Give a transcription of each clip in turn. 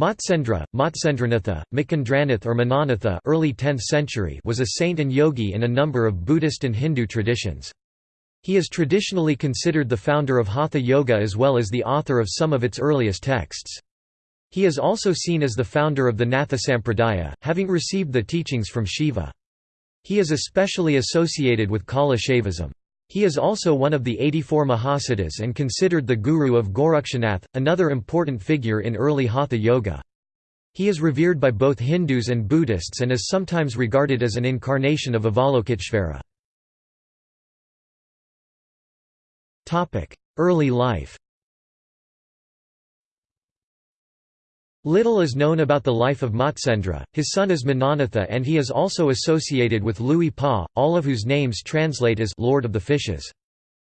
Matsendra, Matsendranatha, Makendranath or Minanatha early 10th century was a saint and yogi in a number of Buddhist and Hindu traditions. He is traditionally considered the founder of Hatha Yoga as well as the author of some of its earliest texts. He is also seen as the founder of the Natha Sampradaya, having received the teachings from Shiva. He is especially associated with Kaula Shaivism. He is also one of the 84 Mahasiddhas and considered the guru of Gorakshanath, another important figure in early Hatha Yoga. He is revered by both Hindus and Buddhists and is sometimes regarded as an incarnation of Avalokiteshvara. Early life Little is known about the life of Matsendra, his son is Minanatha and he is also associated with Luipa, all of whose names translate as «Lord of the Fishes».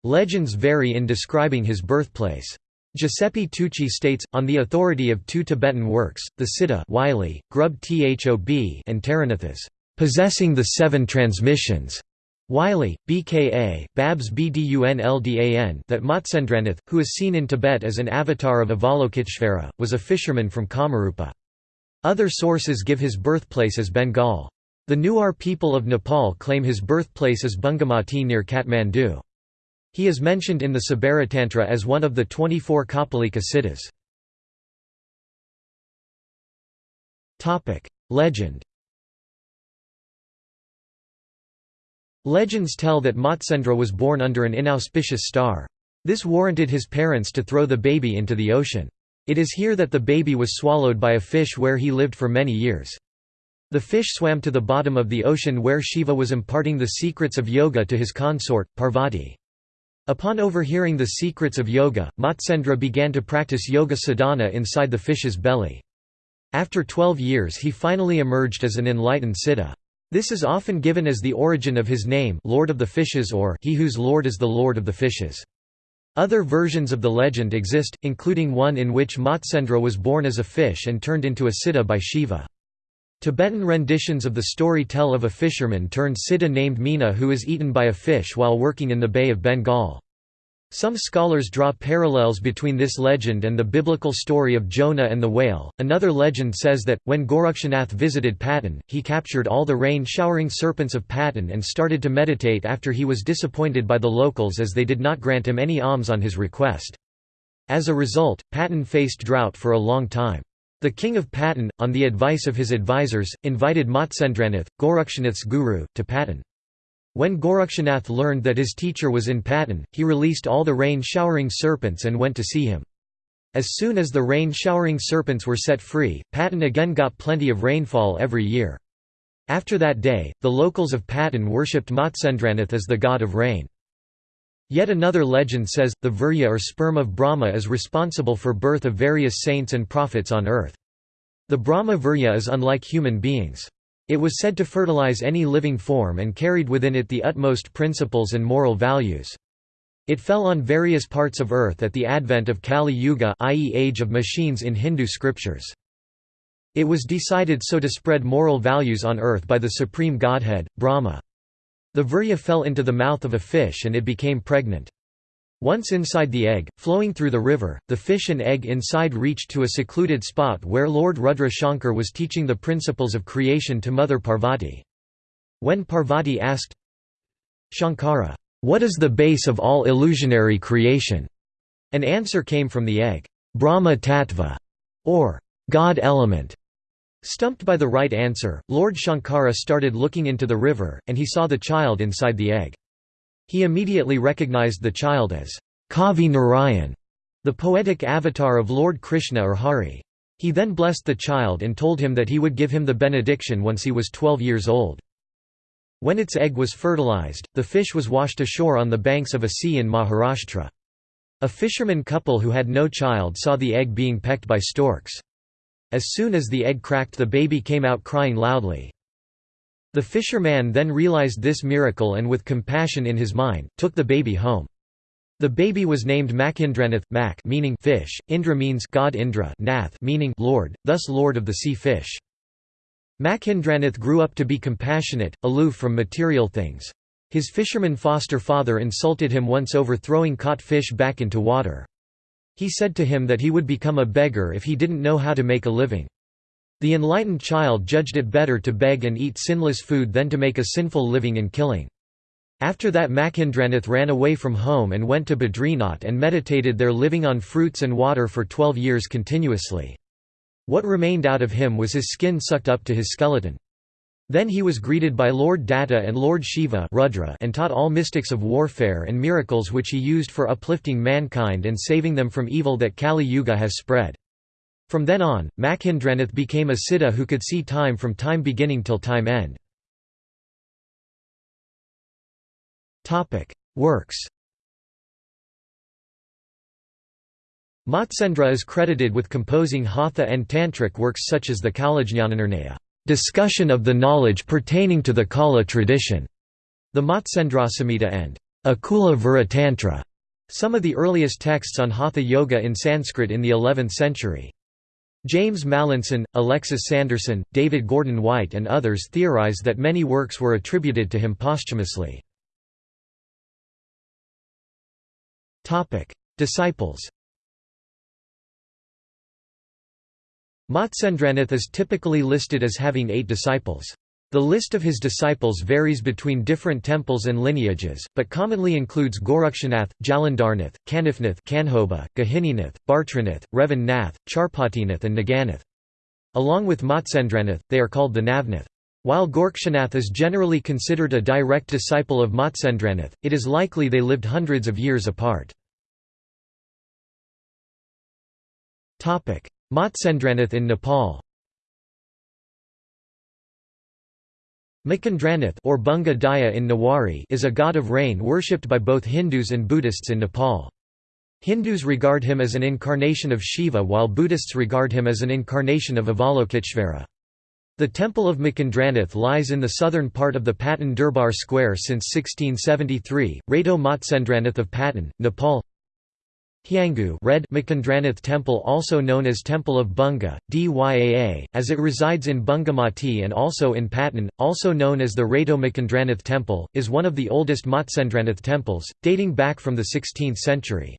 Legends vary in describing his birthplace. Giuseppe Tucci states, on the authority of two Tibetan works, the Siddha Wylie, Grub Thob and Taranathas, possessing the seven transmissions, Wylie, BKA, Babs Bdunldan that Matsendranath, who is seen in Tibet as an avatar of Avalokiteshvara, was a fisherman from Kamarupa. Other sources give his birthplace as Bengal. The Newar people of Nepal claim his birthplace as Bungamati near Kathmandu. He is mentioned in the Sabaratantra as one of the 24 Kapalika siddhas. Legend Legends tell that Matsendra was born under an inauspicious star. This warranted his parents to throw the baby into the ocean. It is here that the baby was swallowed by a fish where he lived for many years. The fish swam to the bottom of the ocean where Shiva was imparting the secrets of yoga to his consort, Parvati. Upon overhearing the secrets of yoga, Matsendra began to practice yoga sadhana inside the fish's belly. After 12 years he finally emerged as an enlightened siddha. This is often given as the origin of his name Lord of the Fishes or He whose Lord is the Lord of the Fishes. Other versions of the legend exist, including one in which Matsendra was born as a fish and turned into a siddha by Shiva. Tibetan renditions of the story tell of a fisherman turned siddha named Meena who is eaten by a fish while working in the Bay of Bengal. Some scholars draw parallels between this legend and the biblical story of Jonah and the whale. Another legend says that, when Gorakshanath visited Patan, he captured all the rain showering serpents of Patan and started to meditate after he was disappointed by the locals as they did not grant him any alms on his request. As a result, Patan faced drought for a long time. The king of Patan, on the advice of his advisors, invited Matsendranath, Gorakshanath's guru, to Patan. When Gorakshanath learned that his teacher was in Patan, he released all the rain-showering serpents and went to see him. As soon as the rain-showering serpents were set free, Patan again got plenty of rainfall every year. After that day, the locals of Patan worshipped Matsendranath as the god of rain. Yet another legend says, the virya or sperm of Brahma is responsible for birth of various saints and prophets on earth. The Brahma virya is unlike human beings. It was said to fertilize any living form and carried within it the utmost principles and moral values. It fell on various parts of earth at the advent of Kali Yuga i.e. age of machines in Hindu scriptures. It was decided so to spread moral values on earth by the supreme godhead, Brahma. The virya fell into the mouth of a fish and it became pregnant. Once inside the egg, flowing through the river, the fish and egg inside reached to a secluded spot where Lord Rudra Shankar was teaching the principles of creation to Mother Parvati. When Parvati asked, Shankara, what is the base of all illusionary creation? An answer came from the egg, Brahma Tattva, or God element. Stumped by the right answer, Lord Shankara started looking into the river, and he saw the child inside the egg. He immediately recognized the child as Kavi Narayan, the poetic avatar of Lord Krishna or Hari. He then blessed the child and told him that he would give him the benediction once he was 12 years old. When its egg was fertilized, the fish was washed ashore on the banks of a sea in Maharashtra. A fisherman couple who had no child saw the egg being pecked by storks. As soon as the egg cracked the baby came out crying loudly. The fisherman then realized this miracle and with compassion in his mind, took the baby home. The baby was named Makindranath, Mak meaning fish, Indra means God Indra, Nath meaning Lord, thus Lord of the sea fish. Makindranath grew up to be compassionate, aloof from material things. His fisherman foster father insulted him once over throwing caught fish back into water. He said to him that he would become a beggar if he didn't know how to make a living. The enlightened child judged it better to beg and eat sinless food than to make a sinful living in killing. After that Macindranath ran away from home and went to Badrinath and meditated there living on fruits and water for twelve years continuously. What remained out of him was his skin sucked up to his skeleton. Then he was greeted by Lord Datta and Lord Shiva Rudra and taught all mystics of warfare and miracles which he used for uplifting mankind and saving them from evil that Kali Yuga has spread. From then on, Macindranath became a siddha who could see time from time beginning till time end. Works Matsendra is credited with composing Hatha and Tantric works such as the Kaulajñananirnaya discussion of the knowledge pertaining to the Kaula tradition, the Matsendrasamhita and Akula Viratantra, some of the earliest texts on Hatha Yoga in Sanskrit in the 11th century. James Mallinson, Alexis Sanderson, David Gordon White and others theorize that many works were attributed to him posthumously. Disciples Matsendranath is typically listed as having eight disciples. The list of his disciples varies between different temples and lineages, but commonly includes Gorakshanath, Jalandharnath, Kanifnath Kanhoba, Gahininath, Bartranath, Revan Nath, Charpatinath and Naganath. Along with Matsendranath, they are called the Navnath. While Gorakshanath is generally considered a direct disciple of Matsendranath, it is likely they lived hundreds of years apart. Matsendranath in Nepal Macindranath or Bunga Daya in Newari is a god of rain worshipped by both Hindus and Buddhists in Nepal. Hindus regard him as an incarnation of Shiva while Buddhists regard him as an incarnation of Avalokiteshvara. The temple of Macindranath lies in the southern part of the Patan Durbar Square since 1673. Rato Matsendranath of Patan, Nepal Hyangu Red Macindranath Temple also known as Temple of Bunga, Dyaa, as it resides in Bungamati and also in Patan, also known as the Rato Macindranath Temple, is one of the oldest Matsendranath temples, dating back from the 16th century.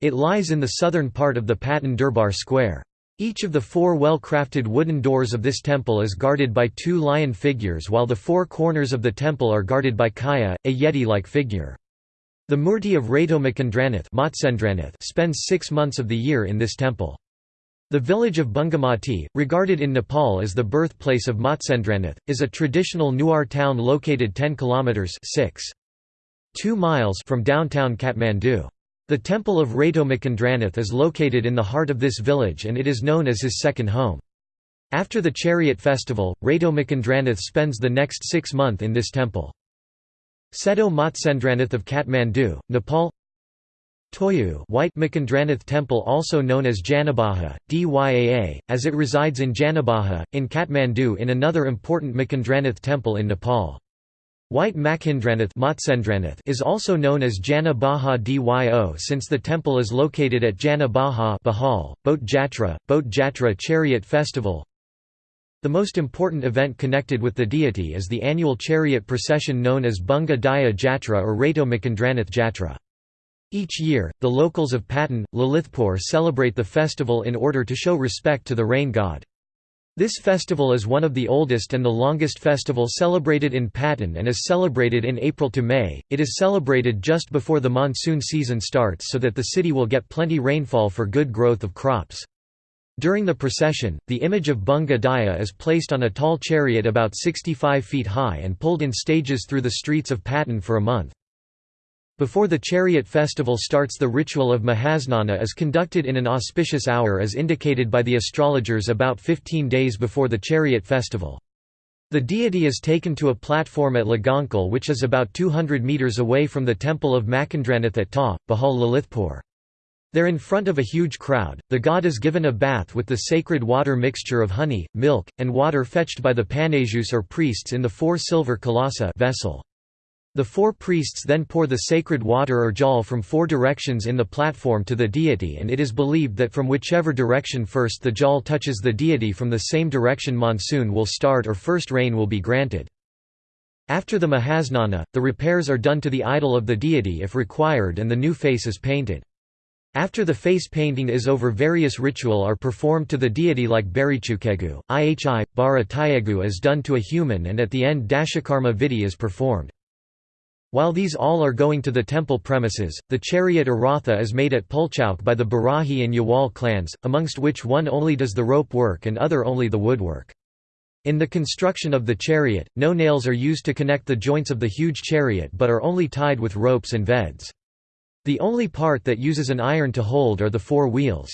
It lies in the southern part of the Patan Durbar Square. Each of the four well-crafted wooden doors of this temple is guarded by two lion figures while the four corners of the temple are guarded by Kaya, a yeti-like figure. The Murti of Rato Macindranath spends six months of the year in this temple. The village of Bungamati, regarded in Nepal as the birthplace of Matsendranath, is a traditional Newar town located 10 kilometers 6. 2 miles from downtown Kathmandu. The temple of Rato Macindranath is located in the heart of this village and it is known as his second home. After the chariot festival, Rato Macindranath spends the next six months in this temple. Seto Matsendranath of Kathmandu, Nepal Toyu White Macindranath Temple also known as Janabaha, Dyaa, as it resides in Janabaha, in Kathmandu in another important Macindranath temple in Nepal. White Macindranath is also known as Jana Baha Dyo since the temple is located at Jana Baha Bahal, Boat Jatra, Boat Jatra Chariot Festival the most important event connected with the deity is the annual chariot procession known as Bunga Daya Jatra or Rato Macindranath Jatra. Each year, the locals of Patan, Lalitpur celebrate the festival in order to show respect to the rain god. This festival is one of the oldest and the longest festival celebrated in Patan and is celebrated in April to May. It is celebrated just before the monsoon season starts so that the city will get plenty rainfall for good growth of crops. During the procession, the image of Bunga Daya is placed on a tall chariot about 65 feet high and pulled in stages through the streets of Patan for a month. Before the chariot festival starts the ritual of Mahasnana is conducted in an auspicious hour as indicated by the astrologers about 15 days before the chariot festival. The deity is taken to a platform at Lagankhel which is about 200 metres away from the temple of Macindranath at Ta, Bahal Lalitpur. There in front of a huge crowd, the god is given a bath with the sacred water mixture of honey, milk, and water fetched by the panajus or priests in the four silver kalasa vessel. The four priests then pour the sacred water or jal from four directions in the platform to the deity and it is believed that from whichever direction first the jal touches the deity from the same direction monsoon will start or first rain will be granted. After the Mahasnana, the repairs are done to the idol of the deity if required and the new face is painted. After the face painting is over various ritual are performed to the deity like Barichukegu, Ihi, Bara Tayegu is done to a human and at the end Dashakarma Vidhi is performed. While these all are going to the temple premises, the chariot or ratha is made at Pulchowk by the Barahi and Yawal clans, amongst which one only does the rope work and other only the woodwork. In the construction of the chariot, no nails are used to connect the joints of the huge chariot but are only tied with ropes and veds. The only part that uses an iron to hold are the four wheels.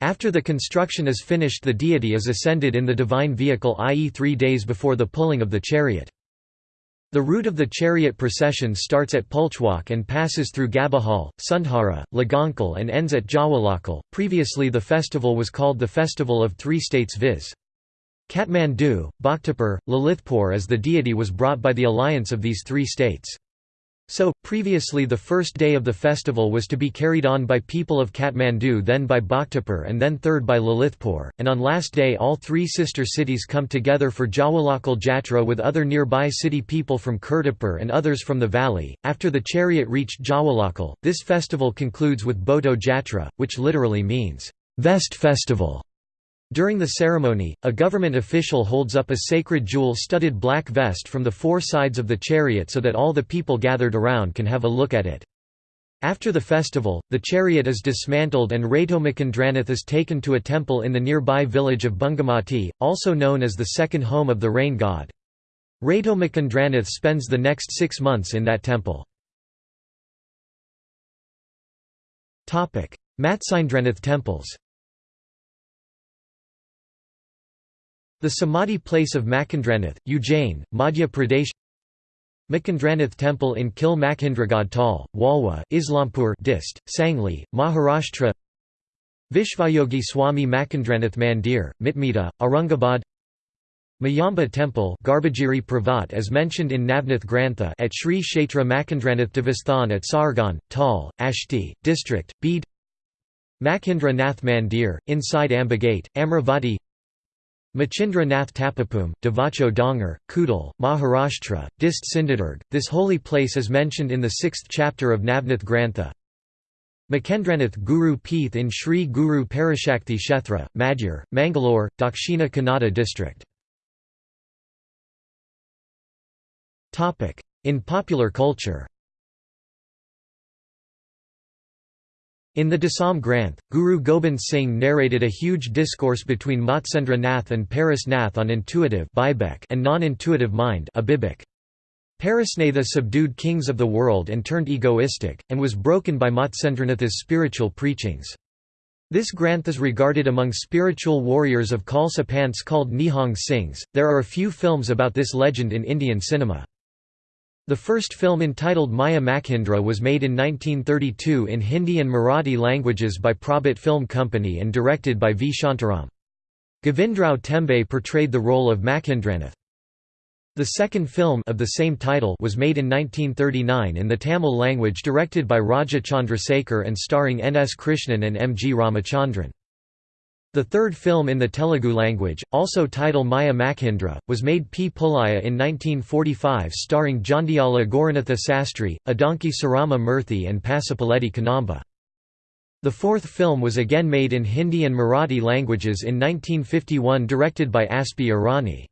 After the construction is finished the deity is ascended in the divine vehicle i.e. three days before the pulling of the chariot. The route of the chariot procession starts at Pulchowk and passes through Gabahal, Sundhara, Lagankhel and ends at Jawalakhel. Previously the festival was called the Festival of Three States viz. Kathmandu, Bhaktapur, Lalitpur as the deity was brought by the alliance of these three states. So, previously the first day of the festival was to be carried on by people of Kathmandu then by Bhaktapur and then third by Lalitpur, and on last day all three sister cities come together for Jawalakhel Jatra with other nearby city people from Kirtipur and others from the valley. After the chariot reached Jawalakhel, this festival concludes with Bhoto Jatra, which literally means, vest festival. During the ceremony, a government official holds up a sacred jewel-studded black vest from the four sides of the chariot so that all the people gathered around can have a look at it. After the festival, the chariot is dismantled and Ratomakandranath is taken to a temple in the nearby village of Bungamati, also known as the second home of the rain god. Ratomakandranath spends the next six months in that temple. Matsyendranath temples The Samadhi place of Makendranath, Ujjain, Madhya Pradesh Makendranath Temple in Kil Makhindragad Tal, Walwa, Islampur Dist, Sangli, Maharashtra Vishvayogi Swami Makendranath Mandir, Mitmita, Aurangabad Mayamba Temple Garbhagiri Pravat as mentioned in Navnath Grantha at Sri Kshetra Makendranath Devasthan at Sargan, Tal, Ashti, District, Bede Makhindra Nath Mandir, inside Ambagate, Amravati Machindra Nath Tapapum, Davacho Dongar, Kudal, Maharashtra, Dist Sindhudurg. This holy place is mentioned in the sixth chapter of Navnath Grantha. Makendranath Guru Peeth in Sri Guru Parashakti Kshetra, Madyar, Mangalore, Dakshina Kannada district. In popular culture In the Dasam Granth, Guru Gobind Singh narrated a huge discourse between Matsendra Nath and Paras Nath on intuitive and non-intuitive mind Parasnatha subdued kings of the world and turned egoistic, and was broken by Matsendranath's spiritual preachings. This granth is regarded among spiritual warriors of Khalsa called Nihang Singhs. There are a few films about this legend in Indian cinema. The first film entitled Maya Makhindra was made in 1932 in Hindi and Marathi languages by Prabhat Film Company and directed by V. Shantaram. Govindrao Tembe portrayed the role of Makhindranath. The second film of the same title was made in 1939 in the Tamil language directed by Raja Chandrasekhar and starring N. S. Krishnan and M. G. Ramachandran. The third film in the Telugu language, also titled Maya Makhindra, was made P. Pullayya in 1945 starring Jandhyala Gauranatha Sastry, Adanki Sarama Murthy and Pasupuleti Kannamba. The fourth film was again made in Hindi and Marathi languages in 1951 directed by Aspi Irani.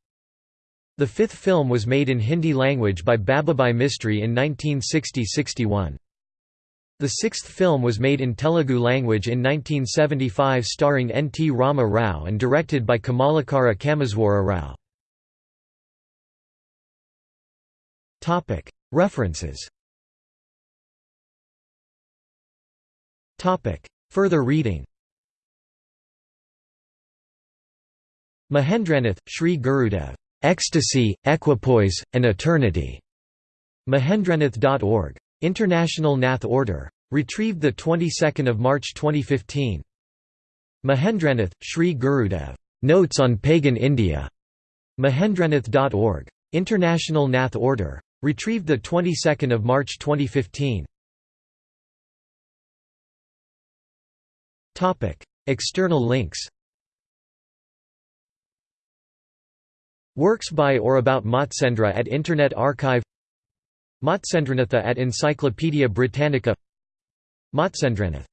The fifth film was made in Hindi language by Babubhai Mistry in 1960–61. The sixth film was made in Telugu language in 1975 starring N. T. Rama Rao and directed by Kamalakara Kameswara Rao. References Further reading Mahendranath, Sri Gurudev. Ecstasy, Equipoise, and Eternity. Mahendranath.org. International Nath Order. Retrieved the 22nd of March 2015. Mahendranath, Sri Gurudev. Notes on Pagan India. Mahendranath.org. International Nath Order. Retrieved the 22nd of March 2015. Topic: External links. Works by or about Matsendra at Internet Archive Matsendranatha at Encyclopædia Britannica. Matsendranath